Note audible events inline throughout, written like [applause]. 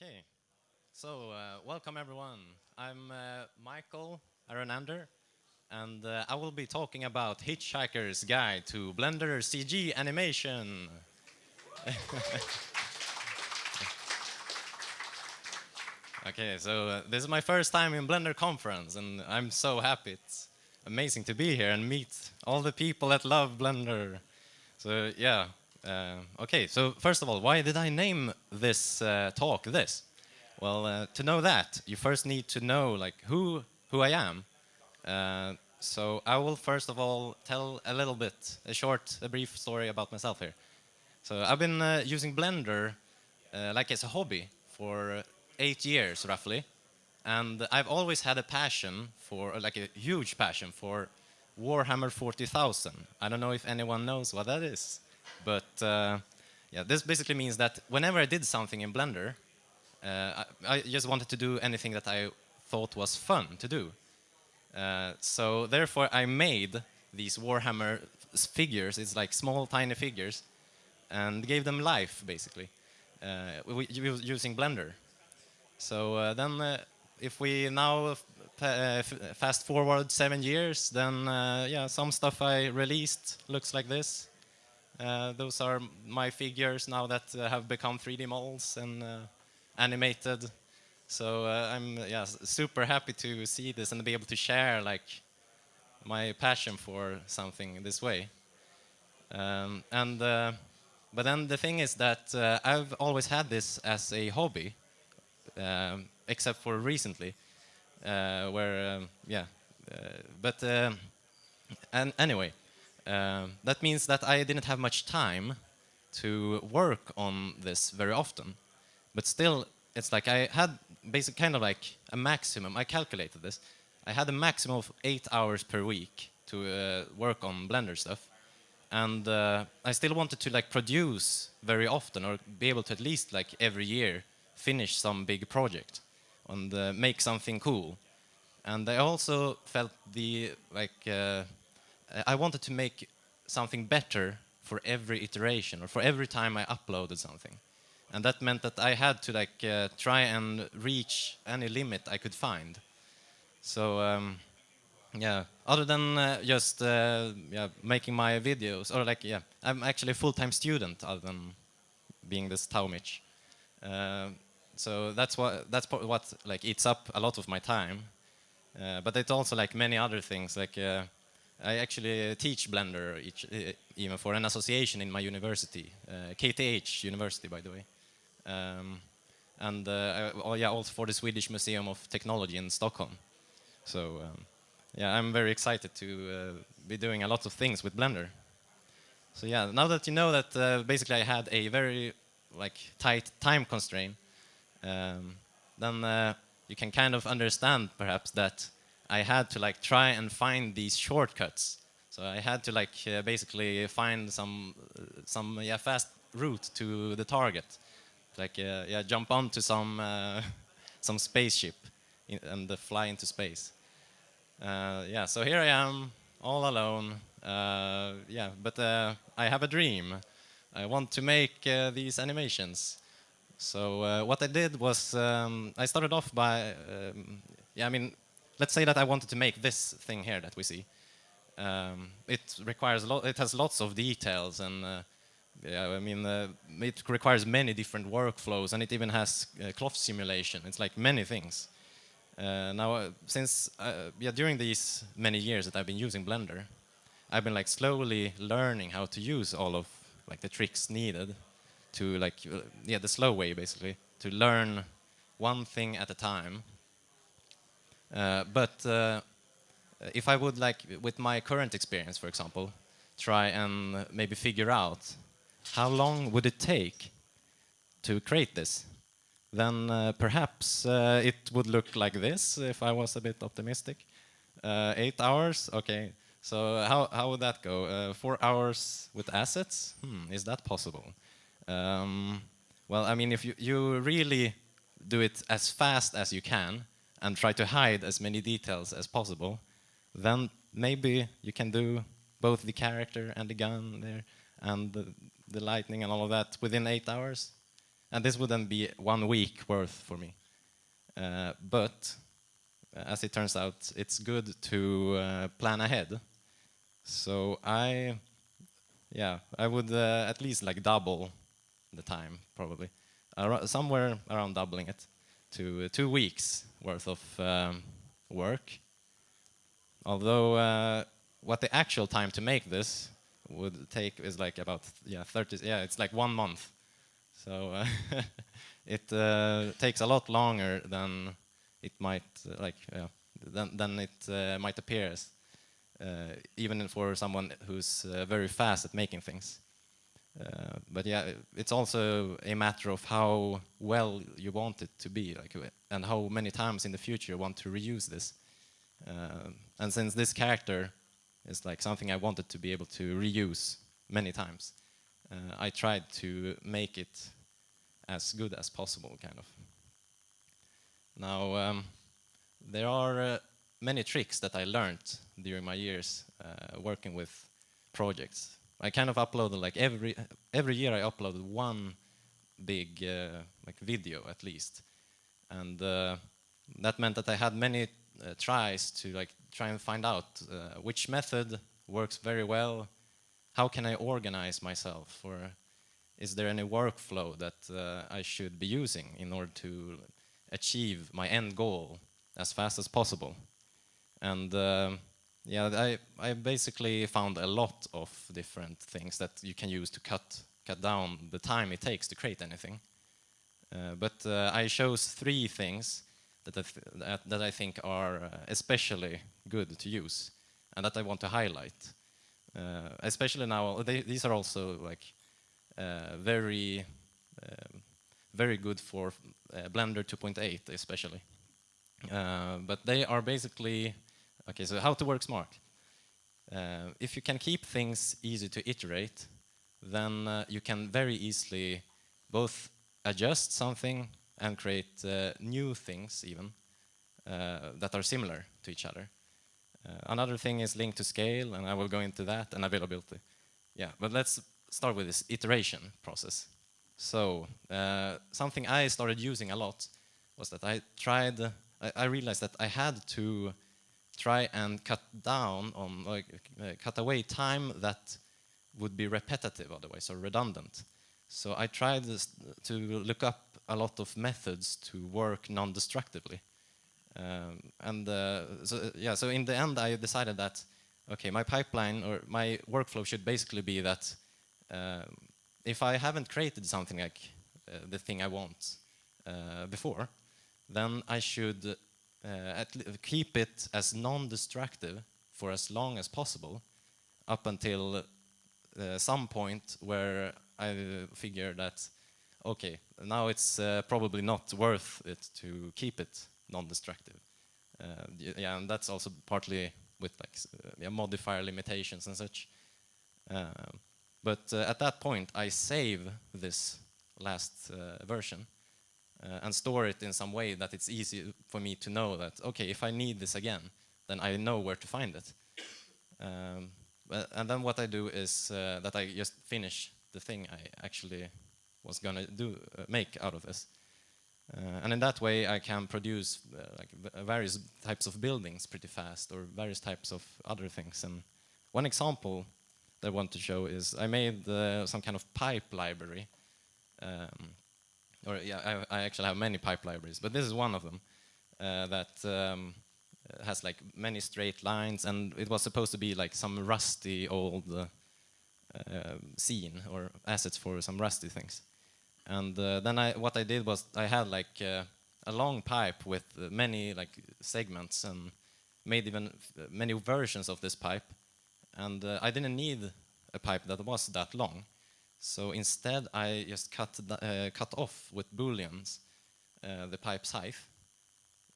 Okay, so uh, welcome everyone. I'm uh, Michael Aronander, and uh, I will be talking about Hitchhiker's Guide to Blender CG Animation. [laughs] okay, so uh, this is my first time in Blender conference, and I'm so happy. It's amazing to be here and meet all the people that love Blender. So yeah, uh, okay, so first of all, why did I name this uh, talk this? Well, uh, to know that, you first need to know like who who I am. Uh, so I will first of all tell a little bit, a short, a brief story about myself here. So I've been uh, using Blender uh, like as a hobby for eight years roughly, and I've always had a passion for, like a huge passion for Warhammer 40,000. I don't know if anyone knows what that is. But uh, yeah, this basically means that whenever I did something in Blender, uh, I, I, just wanted to do anything that I thought was fun to do. Uh, so therefore I made these Warhammer figures, it's like small tiny figures, and gave them life basically, uh, using Blender. So uh, then uh, if we now fast forward seven years, then yeah, some stuff I released looks like this. Uh, those are my figures now that uh, have become 3D models and uh, animated. So I'm yeah, super happy to see this and be able to share like my passion for something this way. Um, and but then the thing is that uh, I've always had this as a hobby, um, except for recently, uh, where um, yeah. Uh, but and anyway, um, that means that I didn't have much time to work on this very often. But still, it's like I had basic kind of like a maximum. I calculated this. I had a maximum of eight hours per week to uh, work on Blender stuff, and uh, I still wanted to like produce very often or be able to at least like every year finish some big project and uh, make something cool. And I also felt the like uh, I wanted to make something better for every iteration or for every time I uploaded something. And that meant that I had to like uh, try and reach any limit I could find. So um, yeah, other than uh, just uh, yeah, making my videos, or like yeah, I'm actually a full-time student other than being this Taumich. Uh, so that's what that's what like eats up a lot of my time. Uh, but it's also like many other things like uh, I actually teach Blender each, even for an association in my university, uh, KTH University, by the way. Um, and uh, oh, yeah, also for the Swedish Museum of Technology in Stockholm. So um, yeah, I'm very excited to uh, be doing a lot of things with Blender. So yeah, now that you know that uh, basically I had a very like tight time constraint, um, then uh, you can kind of understand perhaps that I had to like try and find these shortcuts. So I had to like uh, basically find some uh, some yeah fast route to the target, like uh, yeah jump onto some uh, [laughs] some spaceship in, and fly into space. Uh, yeah, so here I am all alone. Uh, yeah, but I have a dream. I want to make these animations. So what I did was um, I started off by um, yeah I mean let's say that I wanted to make this thing here that we see. Um, it requires a lot. It has lots of details, and uh, yeah, I mean, uh, it requires many different workflows, and it even has uh, cloth simulation. It's like many things. Uh, now, uh, since uh, yeah, during these many years that I've been using Blender, I've been like slowly learning how to use all of like the tricks needed to like yeah the slow way basically to learn one thing at a time but uh, if I would like, with my current experience, for example, try and maybe figure out how long would it take to create this, then uh, perhaps uh, it would look like this if I was a bit optimistic. Uh, eight hours, okay. So how, how would that go? Uh, four hours with assets? Hmm, is that possible? Um, well, I mean, if you, you really do it as fast as you can, and try to hide as many details as possible, then maybe you can do both the character and the gun there and the, the lightning and all of that within eight hours. and this would then be one week worth for me. Uh, but as it turns out, it's good to uh, plan ahead. So I, yeah, I would uh, at least like double the time probably, Ar somewhere around doubling it to two weeks worth of um, work. Although uh, what the actual time to make this would take is like about yeah 30 yeah it's like one month so uh, [laughs] it uh, takes a lot longer than it might uh, like yeah, than, than it uh, might appear as, uh, even for someone who's very fast at making things but yeah it's also a matter of how well you want it to be like and how many times in the future you want to reuse this and since this character is like something I wanted to be able to reuse many times. Uh, I tried to make it as good as possible, kind of. Now, um, there are uh, many tricks that I learned during my years uh, working with projects. I kind of uploaded like every every year I uploaded one big uh, like video at least, and uh, that meant that I had many uh, tries to like try and find out uh, which method works very well, how can I organize myself, or is there any workflow that uh, I should be using in order to achieve my end goal as fast as possible. And uh, yeah, I, I basically found a lot of different things that you can use to cut, cut down the time it takes to create anything. Uh, but uh, I chose three things that I, that, that I think are uh, especially good to use and that I want to highlight. Uh, especially now, they, these are also like uh, very, um, very good for Blender 2.8 especially. but they are basically, okay, so how to work smart. Uh, if you can keep things easy to iterate, then uh, you can very easily both adjust something and create uh, new things even uh, that are similar to each other. Uh, another thing is linked to scale, and I will go into that, and availability. Yeah, but let's start with this iteration process. So uh, something I started using a lot was that I tried, I, I realized that I had to try and cut down on, like, uh, cut away time that would be repetitive otherwise, or redundant. So I tried to look up a lot of methods to work non-destructively. Um, and uh, so, yeah, so in the end, I decided that, okay, my pipeline or my workflow should basically be that uh, if I haven't created something like uh, the thing I want uh, before, then I should uh, keep it as non-destructive for as long as possible up until uh, some point where I figure that okay, now it's uh, probably not worth it to keep it non-destructive. Uh, yeah, and that's also partly with like uh, yeah, modifier limitations and such. Um, but uh, at that point, I save this last version uh, and store it in some way that it's easy for me to know that, okay, if I need this again, then I know where to find it. Um, and then what I do is that I just finish the thing I actually was to do uh, make out of this. Uh, and in that way, I can produce uh, like various types of buildings pretty fast, or various types of other things. And one example that I want to show is I made some kind of pipe library. Um, or yeah, I, I, actually have many pipe libraries, but this is one of them that um, has like many straight lines, and it was supposed to be like some rusty old uh, scene or assets for some rusty things. And uh, then I, what I did was I had like uh, a long pipe with many like segments and made even many versions of this pipe. And uh, I didn't need a pipe that was that long. So instead, I just cut, uh, cut off with booleans uh, the pipe's height,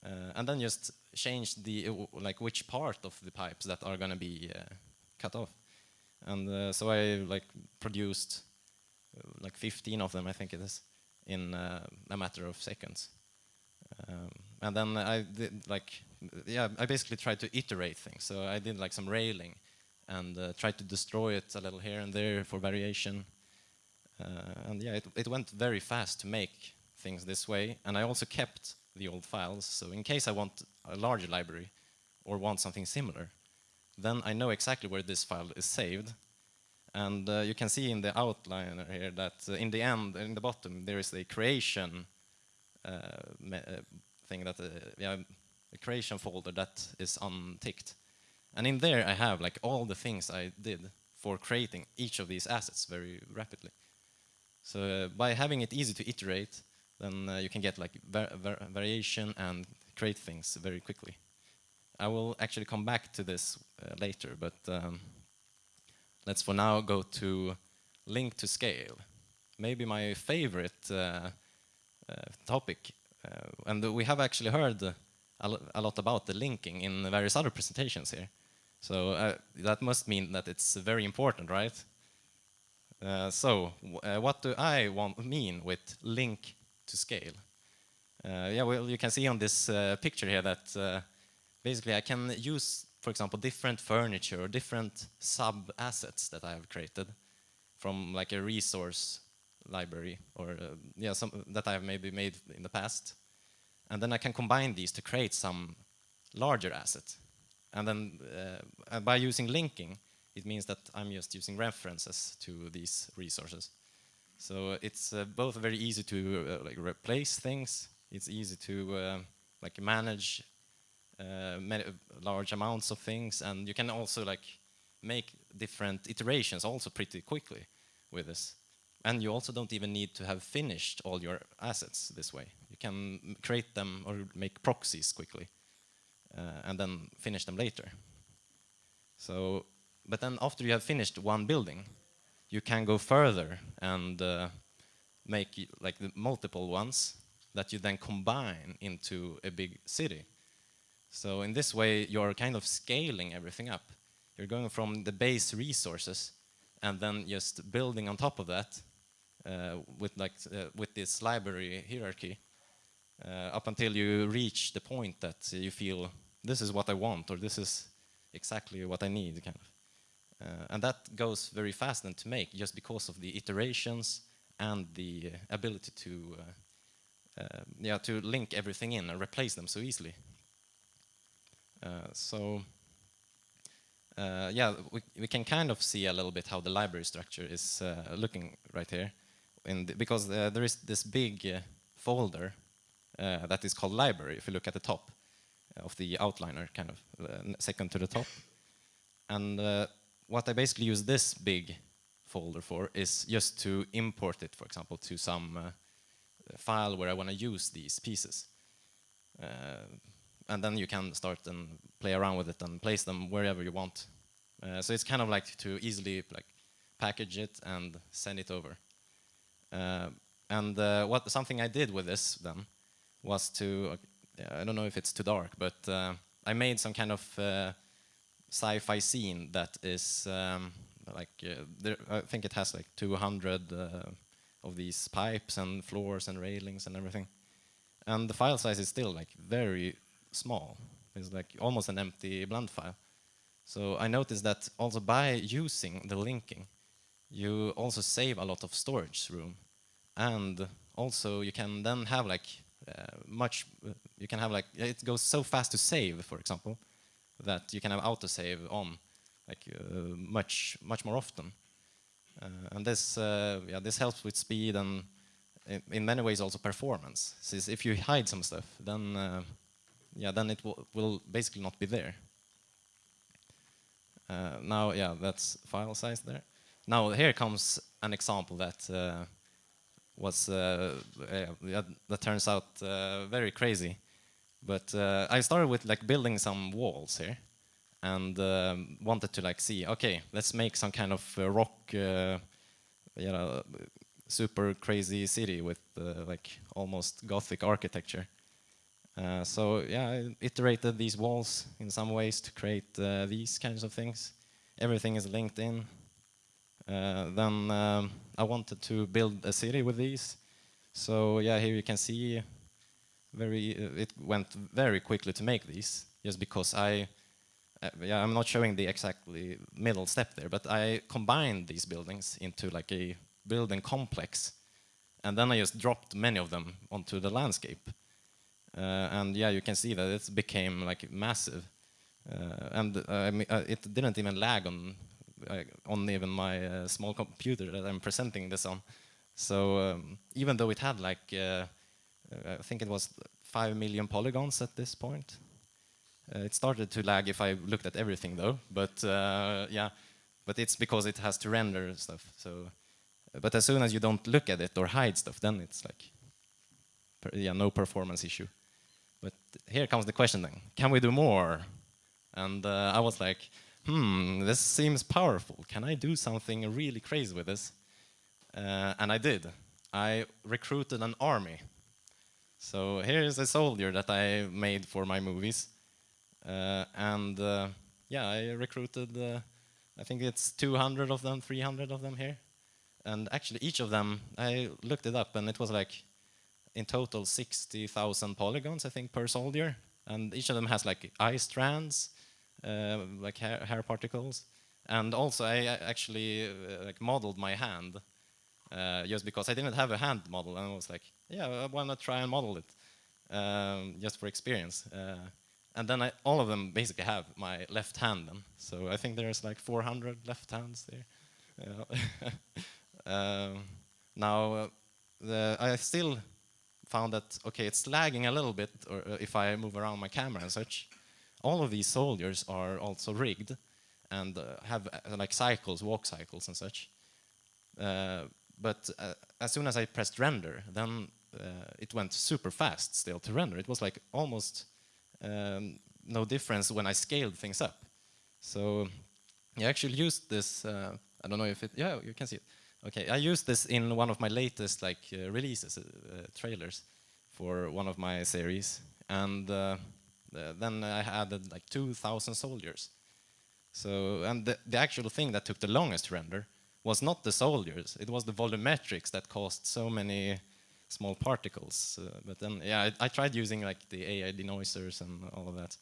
uh, and then just change the like which part of the pipes that are going to be cut off. And so I like produced like 15 of them, I think it is, in a matter of seconds. Um, and then I did like, yeah, I basically tried to iterate things. So I did like some railing and uh, tried to destroy it a little here and there for variation. Uh, and yeah, it, it went very fast to make things this way. And I also kept the old files. So in case I want a larger library or want something similar, then I know exactly where this file is saved. And uh, you can see in the outliner here that uh, in the end, in the bottom, there is a creation uh, uh, thing that, uh, yeah, a creation folder that is unticked. And in there I have like all the things I did for creating each of these assets very rapidly. So uh, by having it easy to iterate, then uh, you can get like var var variation and create things very quickly. I will actually come back to this uh, later, but um, let's for now go to link to scale. Maybe my favorite topic, and we have actually heard a lot about the linking in various other presentations here. So uh, that must mean that it's very important, right? Uh, so uh, what do I want mean with link to scale? Uh, yeah, well, you can see on this uh, picture here that uh, basically I can use, for example, different furniture or different sub-assets that I have created from like a resource library or yeah, some that I have maybe made in the past. And then I can combine these to create some larger asset. And then by using linking, it means that I'm just using references to these resources. So it's uh, both very easy to uh, like replace things. It's easy to uh, like manage uh, large amounts of things, and you can also like make different iterations also pretty quickly with this. And you also don't even need to have finished all your assets this way. You can create them or make proxies quickly. Uh, and then finish them later. So, but then after you have finished one building, you can go further and uh, make like the multiple ones that you then combine into a big city. So in this way, you're kind of scaling everything up. You're going from the base resources and then just building on top of that uh, with like uh, with this library hierarchy uh, up until you reach the point that you feel this is what I want or this is exactly what I need kind of. Uh, and that goes very fast then to make just because of the iterations and the ability to uh, uh, yeah to link everything in and replace them so easily. Uh, so uh, yeah, we, we can kind of see a little bit how the library structure is uh, looking right here, the, because there is this big folder that is called library if you look at the top of the outliner, kind of second to the top. And what I basically use this big folder for is just to import it, for example, to some uh, file where I want to use these pieces. and then you can start and play around with it and place them wherever you want. so it's kind of like to easily like package it and send it over. Uh, and uh, what something I did with this then was to I don't know if it's too dark, but uh, I made some kind of uh, sci-fi scene that is um, like uh, there, I think it has like 200 uh, of these pipes and floors and railings and everything, and the file size is still like very small. It's like almost an empty blend file. So I noticed that also by using the linking, you also save a lot of storage room, and also you can then have like uh, much, you can have like, it goes so fast to save, for example, that you can have autosave on like uh, much, much more often. Uh, and this, yeah, this helps with speed and in, in many ways also performance. Since if you hide some stuff, then yeah, then it will, basically not be there. Uh, now, yeah, that's file size there. Now here comes an example that uh, was uh, that turns out uh, very crazy. But uh, I started with like building some walls here, and um, wanted to like see, okay, let's make some kind of rock, you know, super crazy city with like almost gothic architecture. Uh, so yeah, I iterated these walls in some ways to create uh, these kinds of things. Everything is linked in. Uh, then um, I wanted to build a city with these. So yeah, here you can see very uh, it went very quickly to make these just because I uh, yeah, I'm not showing the exactly middle step there, but I combined these buildings into like a building complex. And then I just dropped many of them onto the landscape. Uh, and yeah, you can see that it became like massive. Uh, and uh, I mean, uh, it didn't even lag on, on even my small computer that I'm presenting this on. So um, even though it had like, I think it was 5 million polygons at this point, it started to lag if I looked at everything though, but yeah, but it's because it has to render stuff. So, but as soon as you don't look at it or hide stuff, then it's like, yeah, no performance issue. But here comes the question then, can we do more? And uh, I was like, hmm, this seems powerful. Can I do something really crazy with this? Uh, and I did. I recruited an army. So here's a soldier that I made for my movies. Uh, and uh, yeah, I recruited uh, I think it's 200 of them, 300 of them here. And actually each of them, I looked it up and it was like in total 60,000 polygons, I think, per soldier. And each of them has like eye strands, uh, like hair, hair, particles. And also I actually uh, like modeled my hand uh, just because I didn't have a hand model. And I was like, yeah, why not try and model it um, just for experience. Uh, and then I, all of them basically have my left hand then. So I think there's like 400 left hands there. [laughs] um, now, uh, the, I still found that, okay, it's lagging a little bit or, uh, if I move around my camera and such. All of these soldiers are also rigged and uh, have uh, like cycles, walk cycles and such. Uh, but uh, as soon as I pressed render, then it went super fast still to render. It was like almost um, no difference when I scaled things up. So I actually used this, uh, I don't know if it, yeah, you can see it. Okay, I used this in one of my latest like uh, releases, uh, trailers for one of my series. And uh, then I added like 2,000 soldiers. So, and the, the actual thing that took the longest to render was not the soldiers, it was the volumetrics that caused so many small particles. Uh, but then, yeah, I, I, tried using like the AI denoisers and all of that.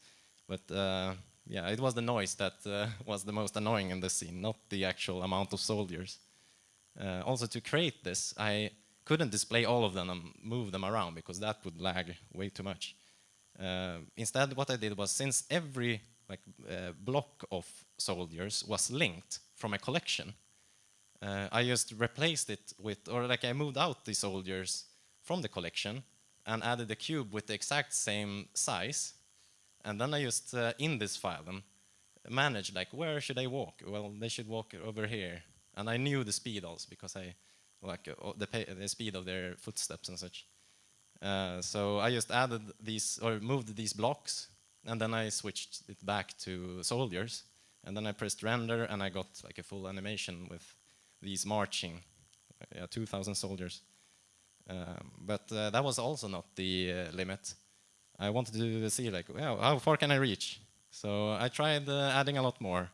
But uh, yeah, it was the noise that uh, [laughs] was the most annoying in the scene, not the actual amount of soldiers. Uh, also, to create this, I couldn't display all of them and move them around because that would lag way too much. Uh, instead, what I did was, since every like uh, block of soldiers was linked from a collection, I just replaced it with, or like I moved out the soldiers from the collection and added a cube with the exact same size. And then I just, uh, in this file, and managed like, where should I walk? Well, they should walk over here. And I knew the speed also because I, like, uh, the, the, speed of their footsteps and such. Uh, so I just added these, or moved these blocks, and then I switched it back to soldiers. And then I pressed render, and I got like a full animation with these marching, yeah, 2,000 soldiers. Um, but uh, that was also not the uh, limit. I wanted to see like, well, how far can I reach? So I tried uh, adding a lot more.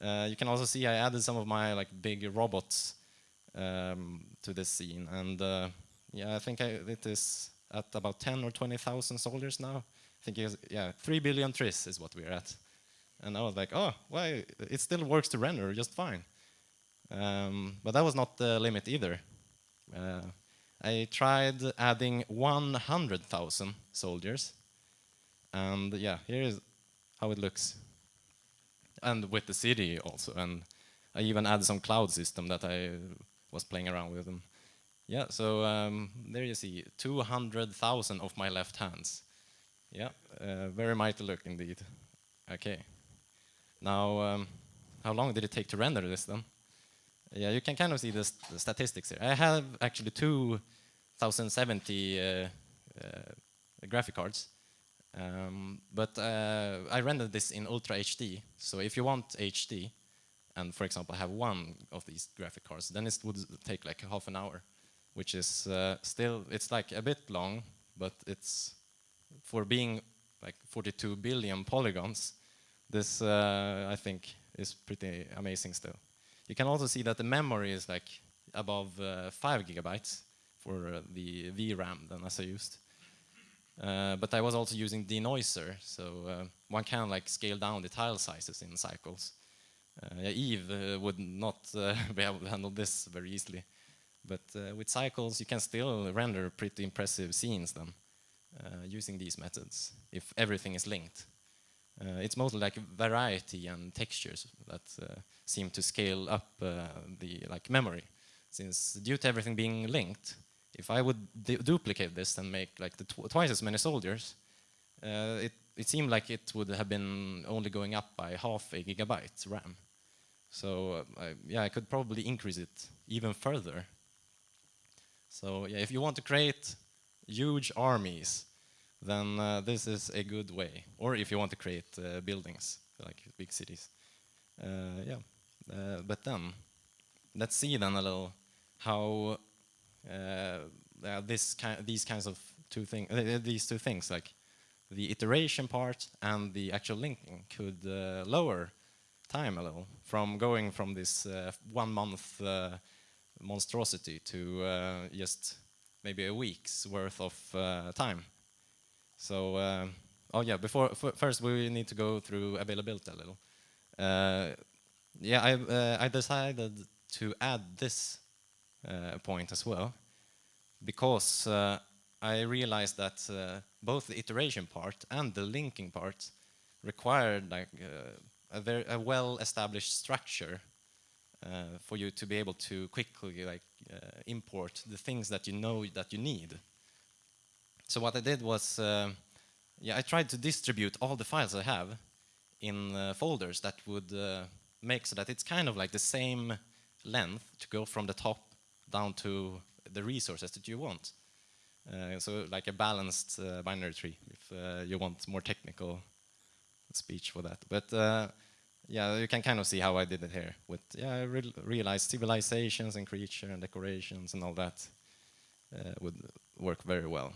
you can also see I added some of my like big robots um, to this scene, and yeah, I think I, it is at about 10 or 20,000 soldiers now. I think was, yeah, 3 billion tris is what we're at. And I was like, oh, why? It still works to render just fine. Um, but that was not the limit either. Uh, I tried adding 100,000 soldiers. And yeah, here is how it looks. And with the city also. And I even added some cloud system that I was playing around with. And yeah, so um, there you see 200,000 of my left hands. Yeah, uh, very mighty look indeed. Okay. Now, um, how long did it take to render this then? Yeah, you can kind of see the, st the statistics here. I have actually two 1070 uh, uh, graphic cards, um, but uh, I rendered this in Ultra HD. So if you want HD, and for example have one of these graphic cards, then it would take like half an hour, which is uh, still, it's like a bit long, but it's, for being like 42 billion polygons, this uh, I think is pretty amazing still. You can also see that the memory is like above uh, 5 gigabytes for uh, the VRAM than as I used. Uh, but I was also using denoiser, so uh, one can like scale down the tile sizes in cycles. Uh, Eevee uh, would not [laughs] be able to handle this very easily. But with cycles, you can still render pretty impressive scenes then using these methods if everything is linked. Uh, it's mostly like variety and textures that uh, seem to scale up uh, the like memory. Since due to everything being linked, if I would duplicate this and make like tw twice as many soldiers, uh, it, it seemed like it would have been only going up by half a gigabyte RAM. So I, yeah, I could probably increase it even further. So yeah, if you want to create huge armies, then uh, this is a good way. Or if you want to create uh, buildings, like big cities. Uh, yeah, uh, but then, let's see then a little how uh, this ki these kinds of two things, uh, these two things, like the iteration part and the actual linking could lower time a little from going from this one month monstrosity to just maybe a week's worth of time. So, uh, oh yeah, before first we need to go through availability a little. Uh, yeah, I, uh, I decided to add this uh, point as well because uh, I realized that uh, both the iteration part and the linking part required like a very a well-established structure for you to be able to quickly like import the things that you know that you need. So what I did was, uh, yeah, I tried to distribute all the files I have in uh, folders that would uh, make so that it's kind of like the same length to go from the top down to the resources that you want. Uh, so like a balanced uh, binary tree, if uh, you want more technical speech for that. But yeah, you can kind of see how I did it here. With yeah, I re realized civilizations and creature and decorations and all that would work very well.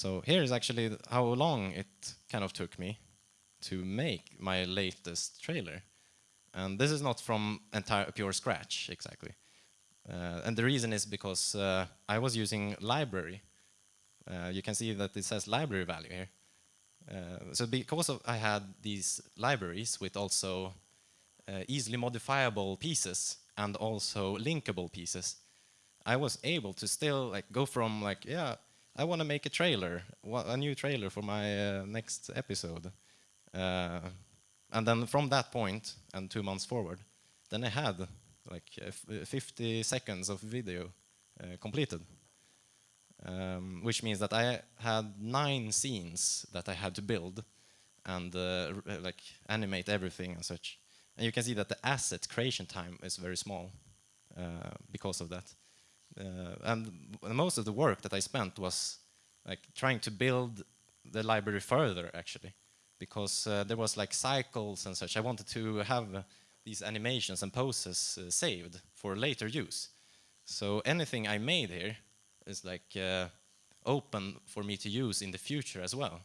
So here is actually how long it kind of took me to make my latest trailer. And this is not from entire pure scratch, exactly. Uh, and the reason is because uh, I was using library. Uh, you can see that it says library value here. Uh, so because of I had these libraries with also uh, easily modifiable pieces and also linkable pieces, I was able to still like go from like, yeah, I want to make a trailer, a new trailer for my uh, next episode. Uh, and then from that point and two months forward, then I had like uh, 50 seconds of video completed. Um, which means that I had nine scenes that I had to build and uh, like animate everything and such. And you can see that the asset creation time is very small uh, because of that. Uh, and most of the work that I spent was like trying to build the library further actually because uh, there was like cycles and such. I wanted to have uh, these animations and poses saved for later use. So anything I made here is like open for me to use in the future as well.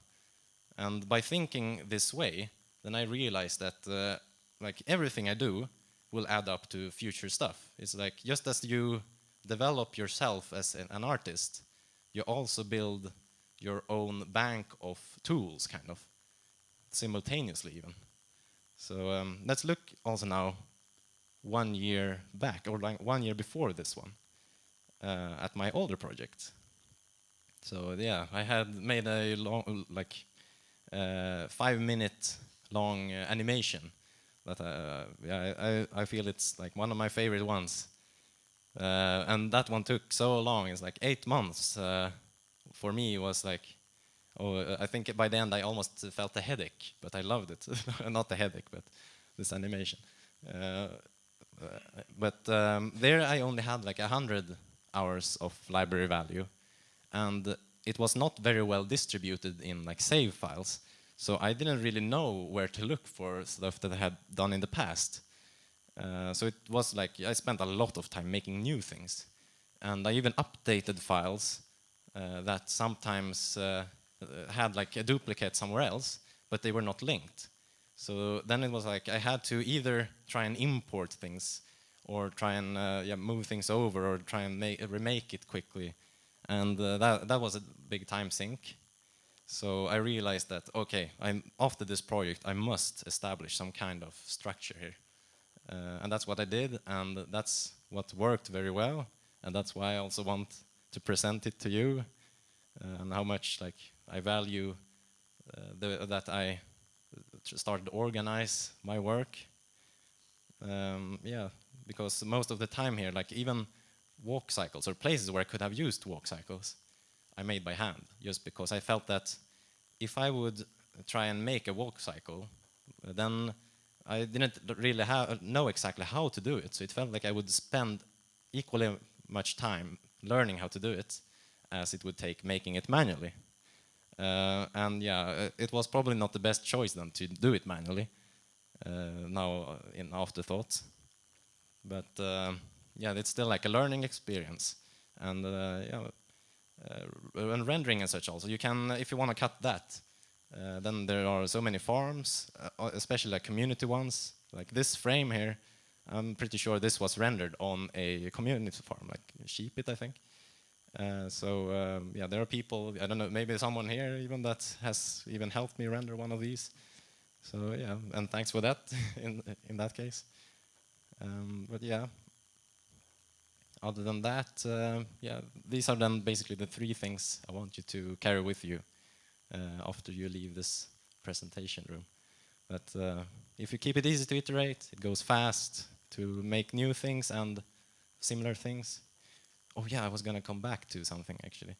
And by thinking this way, then I realized that uh, like everything I do will add up to future stuff. It's like just as you develop yourself as an, artist, you also build your own bank of tools, kind of, simultaneously even. So um, let's look also now one year back, or like one year before this one, uh, at my older project. So yeah, I had made a long, like, uh, five minute long uh, animation that uh, yeah, I, I feel it's like one of my favorite ones. Uh, and that one took so long, it's like eight months. Uh, for me, it was like, oh, I think by the end I almost felt a headache, but I loved it. [laughs] Not a headache, but this animation. Uh, but um, there I only had like a hundred hours of library value, and it was not very well distributed in like save files. So I didn't really know where to look for stuff that I had done in the past. Uh, so it was like I spent a lot of time making new things. And I even updated files uh, that sometimes uh, had like a duplicate somewhere else, but they were not linked. So then it was like I had to either try and import things or try and uh, yeah, move things over or try and make, remake it quickly. And uh, that, that was a big time sink. So I realized that, okay, I'm, after this project, I must establish some kind of structure here. Uh, and that's what I did, and that's what worked very well. and that's why I also want to present it to you uh, and how much like I value uh, the, that I started to organize my work. Um, yeah, because most of the time here, like even walk cycles or places where I could have used walk cycles, I made by hand, just because I felt that if I would try and make a walk cycle, then I didn't really have, know exactly how to do it. So it felt like I would spend equally much time learning how to do it as it would take making it manually. Uh, and yeah, uh, it was probably not the best choice then to do it manually, uh, now in afterthought. But uh, yeah, it's still like a learning experience. And uh, yeah, uh, and rendering and such also, you can, if you want to cut that, then there are so many farms, especially like community ones, like this frame here, I'm pretty sure this was rendered on a community farm, like Sheepit, I think. Uh, so um, yeah, there are people, I don't know, maybe someone here even that has even helped me render one of these. So yeah, and thanks for that [laughs] in, in that case. Um, but yeah, other than that, uh, yeah, these are then basically the three things I want you to carry with you uh, after you leave this presentation room. But uh, if you keep it easy to iterate, it goes fast to make new things and similar things, Oh yeah, I was gonna come back to something actually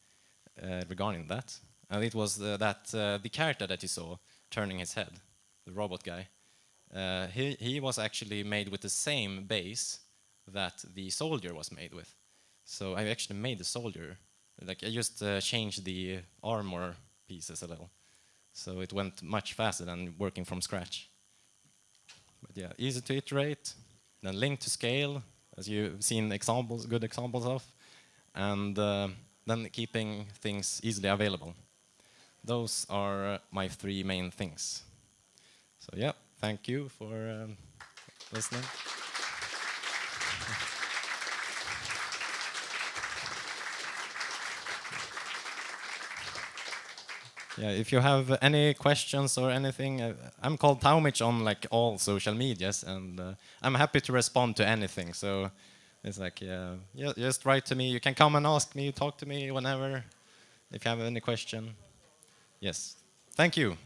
uh, regarding that. And it was uh, that uh, the character that you saw turning his head, the robot guy, uh, he, he was actually made with the same base that the soldier was made with. So I actually made the soldier, like I just uh, changed the armor pieces a little. So it went much faster than working from scratch. But yeah, easy to iterate, then link to scale, as you've seen examples, good examples of and uh, then keeping things easily available. Those are my three main things. So yeah, thank you for um, listening. Yeah, if you have any questions or anything, uh, I'm called Taumich on like all social medias, and uh, I'm happy to respond to anything. So it's like, yeah, yeah, just write to me. You can come and ask me, talk to me whenever, if you have any question. Yes. Thank you.